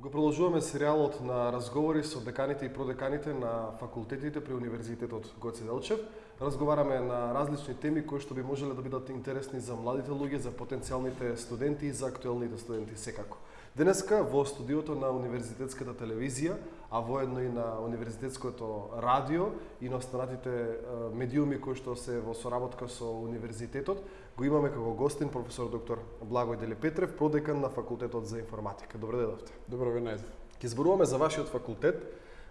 Го продолжуваме серијалот на разговори со деканите и продеканите на факултетите при Универзитетот Гоце Делчев. Разговараме на различни теми кои што би можеле да бидат интересни за младите луѓе, за потенцијалните студенти и за актуелните студенти секако. Денеска во студиото на Универзитетската телевизија, а воедно и на Универзитетското радио и на останатите медиуми кои што се во соработка со Универзитетот, го имаме како гостин професор доктор Благој Дели Петрев, продекан на факултетот за информатика. Добре дојдовте. Добро ве најдов. Ке зборуваме за вашиот факултет,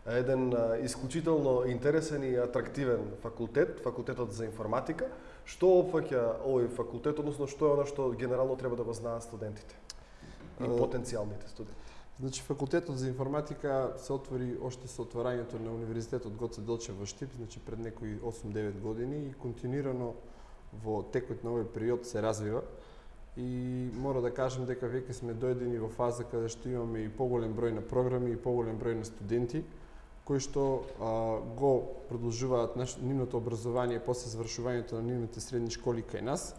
еден исклучително интересен и атрактивен факултет, факултетот за информатика. Што опфаќа овој факултет, односно што е она што генерално треба да го знаат студентите и потенцијалните студенти? Значи, факултетот за информатика се отвори още со отварањето на Универзитетот Гоце Делчев во Штип, значи пред некои 8-9 години и континуирано во текот на овој период се развива и мора да кажам дека веќе сме дојдени во фаза каде што имаме и поголем број на програми и поголем број на студенти кои што а, го продолжуваат наш, нивното образование после завршувањето на нивните средни школи кај нас.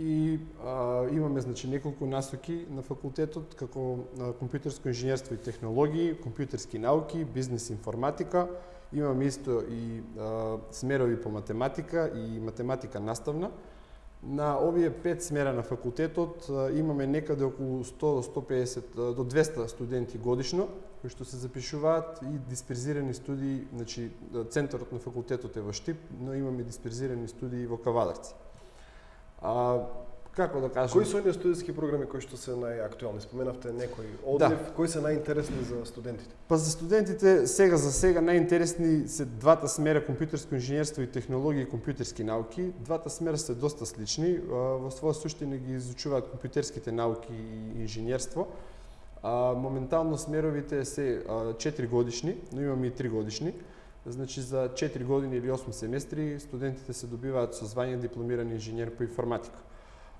И а, имаме значи неколку насоки на факултетот како на компјутерско инженерство и технологии, компјутерски науки, бизнес информатика, Имам исто и а, смерови по математика и математика наставна. На овие пет смера на факултетот а, имаме некаде околу 100 до 150 до 200 студенти годишно кои што се запишуваат и дисперзирани студии, значи центарот на факултетот е во Штип, но имаме дисперзирани студии во Кавадарци. А, како да кажам... Кои се оние студентски програми кои што се најактуелни? Споменавте некои одлив, да. кои се најинтересни за студентите? Па за студентите сега за сега најинтересни се двата смера компјутерско инженерство и технологии и компјутерски науки. Двата смера се доста слични, во своја суштина ги изучуваат компјутерските науки и инженерство. А, моментално смеровите се 4 годишни, но имаме и 3 годишни. Значи за 4 години или 8 семестри студентите се добиваат со звање дипломирани инженер по информатика.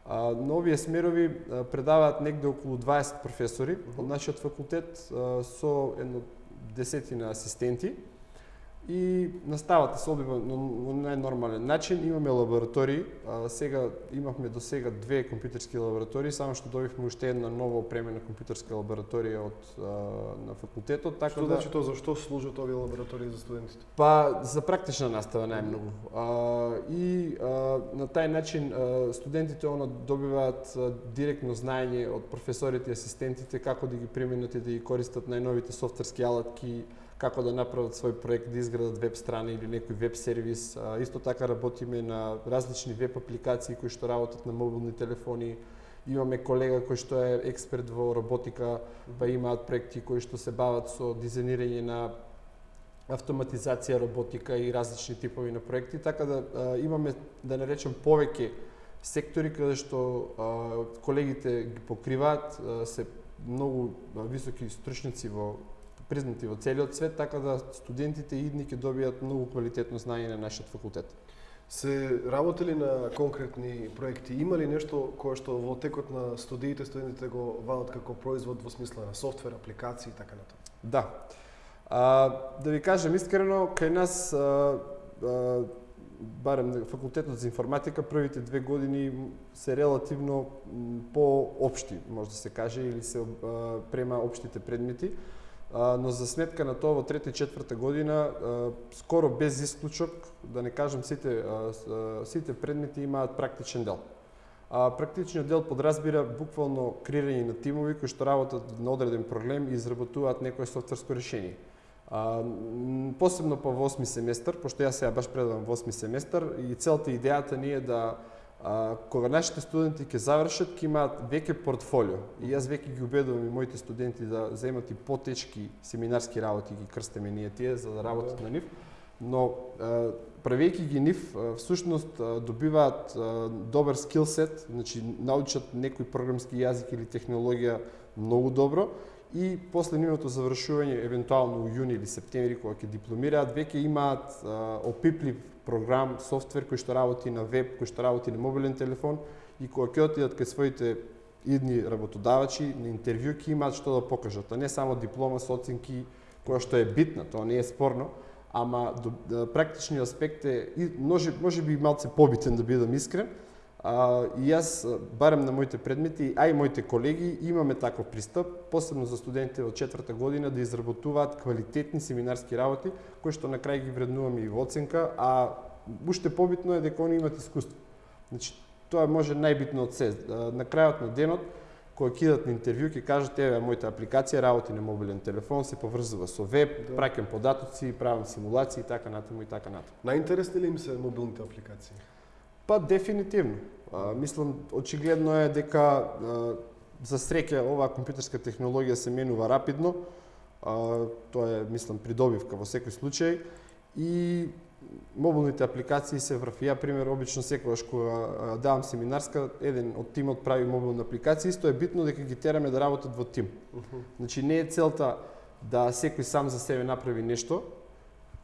А, новие смерови предаваат негде околу 20 професори. Од нашиот факултет со едно десетина асистенти и наставата се одбива на најнормален начин. Имаме лаборатории, а, сега имавме до сега две компјутерски лаборатории, само што добивме уште една нова опремена компјутерска лабораторија од а, на факултетот, така што да значи тоа зашто служат овие лаборатории за студентите? Па за практична настава најмногу. А, и а, на тај начин а, студентите она добиваат а, директно знаење од професорите и асистентите како да ги применат и да ги користат најновите софтверски алатки, како да направат свој проект, да изградат веб страна или некој веб сервис. А, исто така работиме на различни веб апликации кои што работат на мобилни телефони. Имаме колега кој што е експерт во роботика, па имаат проекти кои што се бават со дизајнирање на автоматизација роботика и различни типови на проекти, така да а, имаме да наречем повеќе сектори каде што а, колегите ги покриваат, а, се многу високи стручници во признати во целиот свет, така да студентите идни ќе добијат многу квалитетно знаење на нашиот факултет. Се работели на конкретни проекти? Има ли нешто кое што во текот на студиите студентите го вадат како производ во смисла на софтвер, апликации и така натаму? Да. А, да ви кажам искрено, кај нас а, а, барем факултетот за информатика првите две години се релативно по-општи, може да се каже, или се а, према општите предмети но за сметка на тоа во трета и четврта година скоро без исклучок, да не кажам сите сите предмети имаат практичен дел. А, практичниот дел подразбира буквално креирање на тимови кои што работат на одреден проблем и изработуваат некое софтверско решение. А, посебно по во 8 семестар, пошто јас сега баш предавам во 8 семестар и целта идејата ни е да а, кога нашите студенти ќе завршат, ќе имаат веќе портфолио. И јас веќе ги убедувам и моите студенти да земат и потечки семинарски работи, ги крстеме ние тие, за да работат на нив. Но правејќи ги нив, всушност добиваат добар скилсет, значи научат некој програмски јазик или технологија многу добро и после нивното завршување, евентуално у јуни или септември, кога ќе дипломираат, веќе имаат опиплив програм, софтвер кој што работи на веб, кој што работи на мобилен телефон и кога ќе отидат кај своите идни работодавачи на интервју ќе имаат што да покажат, а не само диплома со оценки која што е битна, тоа не е спорно, ама до, да, практичниот аспект е може може би малце побитен да бидам искрен, А, и јас, барем на моите предмети, а и моите колеги, имаме таков пристап, посебно за студентите од четврта година, да изработуваат квалитетни семинарски работи, кои што на крај ги вреднуваме и во оценка, а уште побитно е дека они имат искуство. Значи, тоа може најбитно од се. На крајот на денот, кога кидат на интервју, ќе кажат, еве, мојата апликација работи на мобилен телефон, се поврзува со веб, да. праќам податоци, правам симулации и така натаму и така натаму. Најинтересни ли им се мобилните апликации? Па дефинитивно. А, мислам очигледно е дека а, за среќа оваа компјутерска технологија се менува рапидно. А, тоа е мислам придобивка во секој случај и мобилните апликации се врв. Ја пример обично секогаш кога давам семинарска, еден од тимот прави мобилна апликација, исто е битно дека ги тераме да работат во тим. Uh -huh. Значи не е целта да секој сам за себе направи нешто,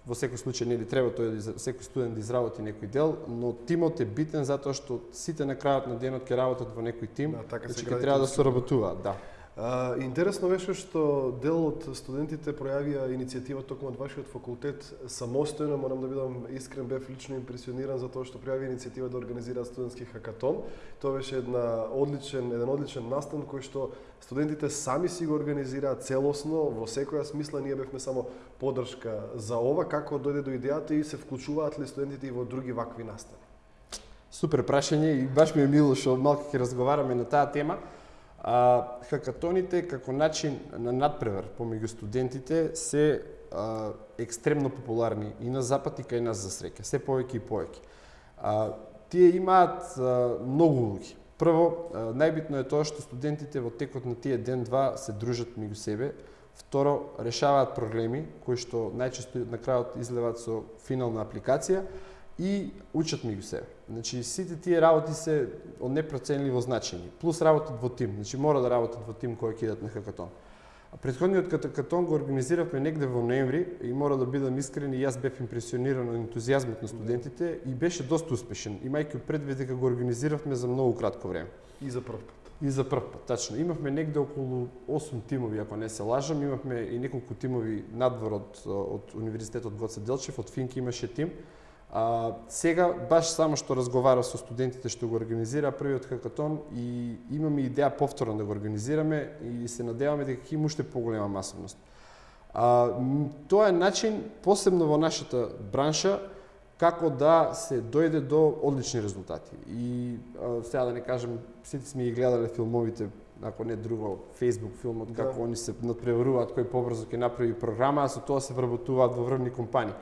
во секој случај нели треба тој да секој студент да изработи некој дел, но тимот е битен затоа што сите на крајот на денот ќе работат во некој тим, да, така значи ќе треба да соработуваат, да. А, интересно беше што дел од студентите пројавија иницијатива токму од вашиот факултет самостојно, морам да бидам искрен, бев лично импресиониран за тоа што пројави иницијатива да организира студентски хакатон. Тоа беше една одличен, еден одличен настан кој што студентите сами си го организираат целосно, во секоја смисла ние бевме само поддршка за ова, како дојде до идејата и се вклучуваат ли студентите и во други вакви настани? Супер прашање и баш ми е мило што малку ќе разговараме на таа тема. А, хакатоните како начин на надпревар помеѓу студентите се а, екстремно популарни и на запад и кај нас за среќа, се повеќе и повеќе. А, тие имаат а, многу улоги. Прво, а, најбитно е тоа што студентите во текот на тие ден-два се дружат меѓу себе. Второ, решаваат проблеми кои што најчесто на крајот излеват со финална апликација и учат меѓу себе. Значи, сите тие работи се од непроценливо значење. Плюс работат во тим. Значи, мора да работат во тим кој ќе на хакатон. А предходниот хакатон го организиравме негде во ноември и мора да бидам искрен и јас бев импресиониран од ентузијазмот на студентите и беше доста успешен, имајќи предвид дека го организиравме за многу кратко време. И за прв пат. И за прв пат, тачно. Имавме негде околу 8 тимови, ако не се лажам. Имавме и неколку тимови надвор од, од Универзитетот Гоце Делчев, од Финки имаше тим. А, сега, баш само што разговара со студентите што го организира првиот хакатон и имаме идеја повторно да го организираме и се надеваме дека ќе има уште поголема масовност. А, тоа е начин, посебно во нашата бранша, како да се дојде до одлични резултати. И а, сега да не кажем, сите сме ги гледале филмовите, ако не друго, Facebook филмот, да. како они се надпреваруваат кој побрзо ќе направи програма, а со тоа се вработуваат во врвни компании.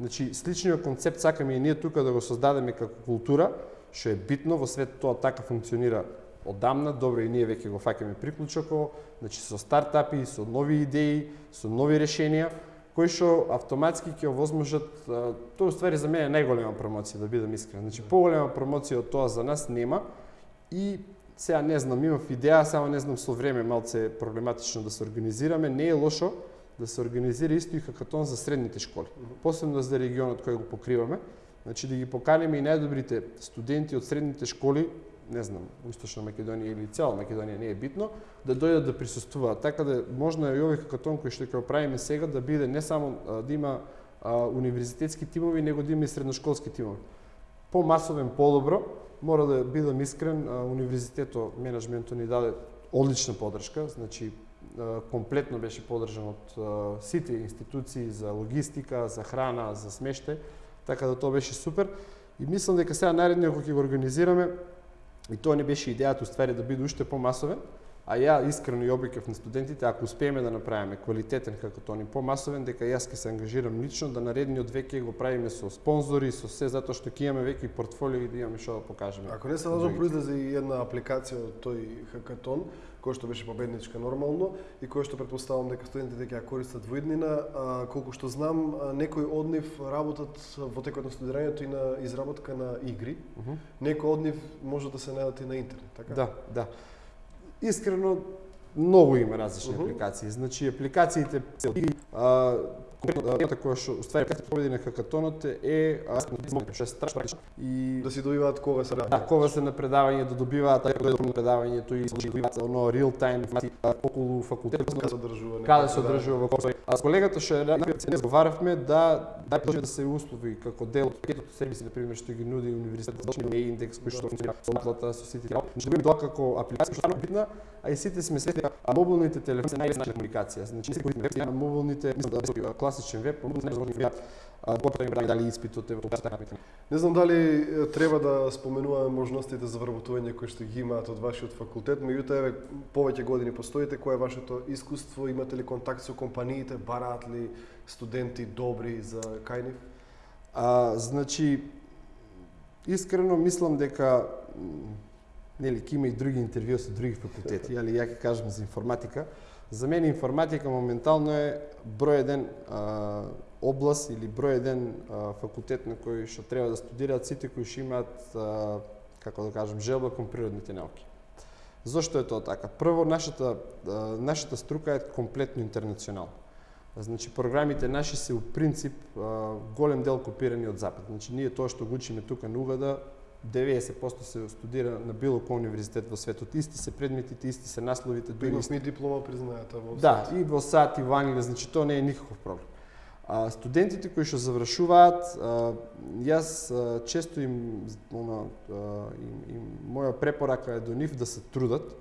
Значи, сличниот концепт сакаме и ние тука да го создадеме како култура, што е битно, во свет тоа така функционира одамна, добро и ние веќе го фаќаме приклучок, значи со стартапи, со нови идеи, со нови решенија, кои што автоматски ќе овозможат, тоа ствари за мене најголема промоција, да бидам искрен. Значи, поголема промоција од тоа за нас нема и сега не знам, имав идеја, само не знам со време малце проблематично да се организираме, не е лошо, да се организира исто и хакатон за средните школи, посебно за регионот кој го покриваме, значи да ги поканеме и најдобрите студенти од средните школи, не знам, Источна Македонија или цела Македонија не е битно, да дојдат да присуствуваат. Така да можно е и овој хакатон кој што ќе го правиме сега да биде не само да има а, универзитетски тимови, него да има и средношколски тимови. По-масовен, по-добро, мора да бидам искрен, а, универзитето, менеджментот ни даде одлична подршка, значи комплетно беше поддржан од сите институции за логистика, за храна, за смеште, така да тоа беше супер. И мислам дека сега наредниот кога ќе го организираме, и тоа не беше идејата уствари да биде уште помасовен, а ја искрено и обикев на студентите, ако успееме да направиме квалитетен како тони помасовен, дека јас ќе се ангажирам лично да наредниот веќе го правиме со спонзори, со се затоа што ќе имаме веќе портфолио и да имаме што да покажеме. Ако не се лажам, произлезе и една апликација од тој хакатон, кој што беше победничка нормално и кој што предпоставам дека студентите ќе ја користат во иднина, а, колку што знам, некои од нив работат во текот на студирањето и на изработка на игри. -huh. Некои од нив може да се најдат и на интернет, така? Да, да. Искрено многу има различни uh -huh. апликации. Значи апликациите а, конкретно темата која што уствари како победи на хакатонот е а, што е страшно и Да си добиваат кога се Да, кога се на предавање да добиваат така да на предавањето и добиваат оно real time околу факултетот каде се одржува каде се одржува во кој А с колегата што е не разговаравме да да да се услови како дел од пакетот сервиси на пример што ги нуди универзитетот за да индекс кој што функционира со наплата со сите тие. Значи да тоа како апликација што е битна, а и сите сме свесни а мобилните телефони се најлесна комуникација. Значи се користиме веб на мобилните, мислам да класичен веб, најзаконни а кога да дали испитот е така Не знам дали треба да споменуваме можностите за вработување кои што ги имаат од вашиот факултет, меѓутоа еве повеќе години постоите, кое е вашето искуство, имате ли контакт со компаниите, бараат ли студенти добри за кај нив? А, значи, искрено мислам дека нели ќе има и други интервју со други факултети, али ја ќе кажам за информатика. За мене информатика моментално е број еден а, област или број еден а, факултет на кој што треба да студираат сите кои што имаат а, како да кажам желба кон природните науки. Зошто е тоа така? Прво нашата а, нашата струка е комплетно интернационална. Значи програмите наши се у принцип а, голем дел копирани од запад. Значи ние тоа што го учиме тука на Угада 90% се студира на било кој универзитет во светот. Исти се предметите, исти се насловите, дури Имавме и диплома признаета во Да, и во САД и во Англија, значи тоа не е никаков проблем. А, студентите кои што завршуваат, а, јас а, често им, она, а, им, им, моја препорака е до нив да се трудат.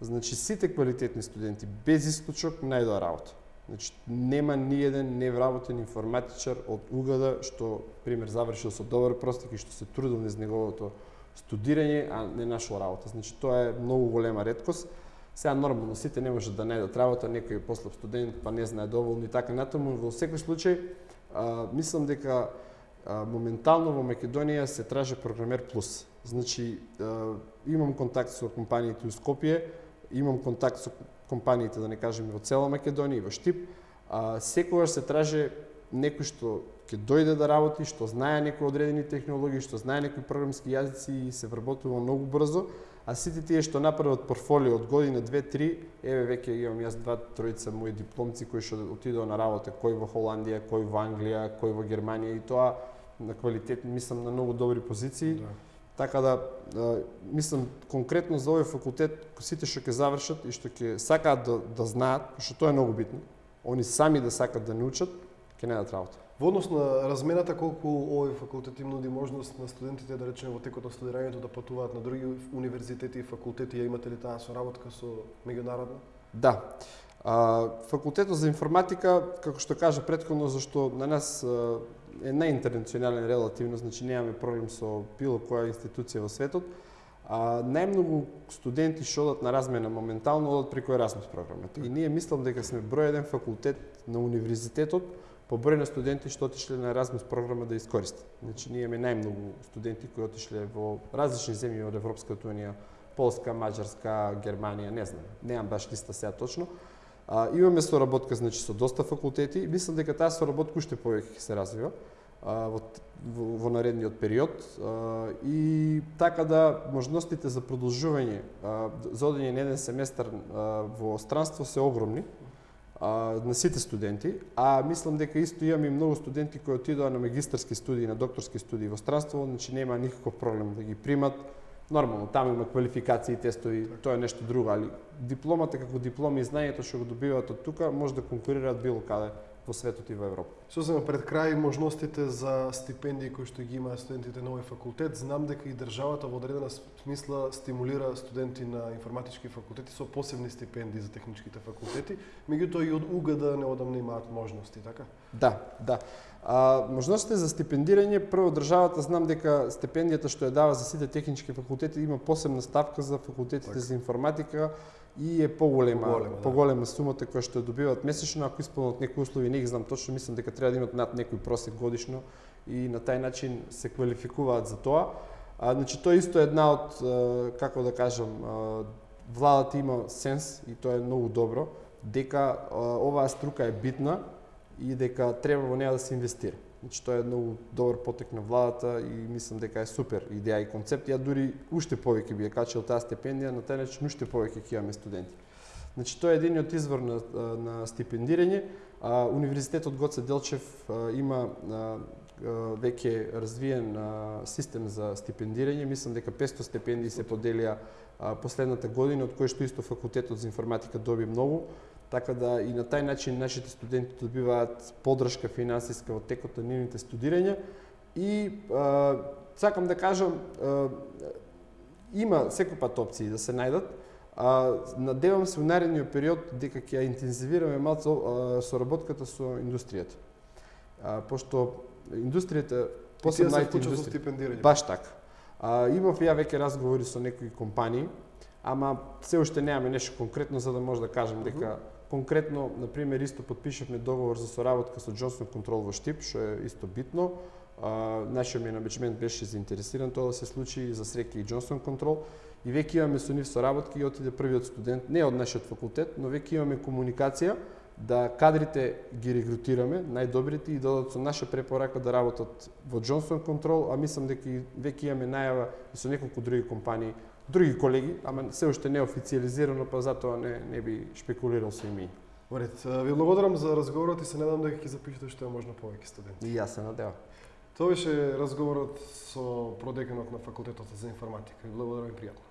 Значи сите квалитетни студенти без исклучок најдоа работа. Значи нема ни еден невработен информатичар од Угада што пример завршил со добар простак и што се трудил низ неговото студирање, а не нашол работа. Значи тоа е многу голема редкост. Сега нормално сите не може да најдат работа, некој е послаб студент, па не знае доволно и така натаму, во секој случај а, мислам дека а, моментално во Македонија се траже програмер плюс. Значи а, имам контакт со компаниите у Скопје, имам контакт со компаниите, да не кажеме, во цела Македонија и во Штип, а, секогаш се траже некој што ќе дојде да работи, што знае некои одредени технологии, што знае некои програмски јазици и се вработува многу брзо, а сите тие што направат портфолио од година 2-3, еве веќе имам јас два тројца мои дипломци кои што отидоа на работа, кој во Холандија, кој во Англија, кој во Германија и тоа на квалитет, мислам на многу добри позиции. Да. Така да, мислам конкретно за овој факултет, сите што ќе завршат и што ќе сакаат да, да знаат, што тоа е многу битно, они сами да сакат да научат, ќе најдат работа. Во однос на размената, колку овој факултет им нуди можност на студентите, да речеме, во текот на студирањето да патуваат на други универзитети и факултети, ја имате ли таа соработка со меѓународна? Да. А, факултетот за информатика, како што кажа предходно, зашто на нас е најинтернационален релативно, значи немаме проблем со било која институција во светот. А, најмногу студенти што одат на размена моментално одат преку Erasmus програмата. И ние мислам дека сме број еден факултет на универзитетот по број на студенти што отишле на Erasmus програма да искористат. Значи ние имаме најмногу студенти кои отишле во различни земји од Европската унија, Полска, Маđарска, Германија, не знам, немам баш листа сега точно. А, имаме соработка значи со доста факултети. Мислам дека таа соработка уште повеќе ќе се развива а, во, во, во наредниот период а, и така да можностите за продолжување а, за одење на еден семестар а, во странство се огромни а, на сите студенти, а мислам дека исто имаме и многу студенти кои отидоа на магистарски студии, на докторски студии во странство, значи нема никаков проблем да ги примат Нормално, таму има квалификации, тестови, тоа е нешто друго, али дипломата како диплома и знаењето што го добиваат од тука може да конкурираат било каде во светот и во Европа. Сосема пред крај можностите за стипендии кои што ги имаат студентите на овој факултет, знам дека и државата во одредена смисла стимулира студенти на информатички факултети со посебни стипендии за техничките факултети, меѓутоа и од УГД неодамна имаат можности, така? Да, да. А, можностите за стипендирање, прво државата знам дека стипендијата што ја дава за сите технички факултети има посебна ставка за факултетите так. за информатика и е поголема, поголема, да. поголема сумата која што добиваат месечно, ако исполнат некои услови, не ги знам точно, мислам дека треба да имат над некој просек годишно и на тај начин се квалификуваат за тоа. А, значи тоа исто е една од како да кажам, владата има сенс и тоа е многу добро дека оваа струка е битна и дека треба во неа да се инвестира. Значи тоа е многу добар потек на владата и мислам дека е супер идеја и концепт. Ја дури уште повеќе би ја качил таа стипендија, на тој начин уште повеќе ќе имаме студенти. Значи тоа е единиот извор на, на стипендирање. А, Универзитетот Гоце Делчев а, има а, веќе развиен а, систем за стипендирање. Мислам дека 500 стипендии се поделија а, последната година, од кои што исто факултетот за информатика доби многу. Така да и на тај начин нашите студенти добиваат поддршка финансиска во текот на нивните студирања и а, сакам да кажам а, има секој пат опции да се најдат. А, надевам се во наредниот период дека ќе интензивираме малку соработката со индустријата. А, пошто индустријата посебно IT индустрија стипендирање. Баш така. А, имав ја веќе разговори со некои компании, ама се уште немаме нешто конкретно за да може да кажем дека конкретно, на пример, исто подпишавме договор за соработка со Johnson Control во Штип, што е исто битно. А, нашиот менеджмент беше заинтересиран тоа да се случи за среќа и Johnson Control и веќе имаме со нив соработки и отиде првиот студент, не од нашиот факултет, но веќе имаме комуникација да кадрите ги регрутираме, најдобрите и додат со наша препорака да работат во Johnson Control, а мислам дека веќе имаме најава и со неколку други компании, други колеги, ама се уште не официализирано, па затоа не, не би шпекулирал со имиња. Во ред, ви благодарам за разговорот и се надам дека ќе запишете што е можно повеќе студенти. И јас се надевам. Тоа беше разговорот со продеканот на факултетот за информатика. Ви благодарам и пријатно.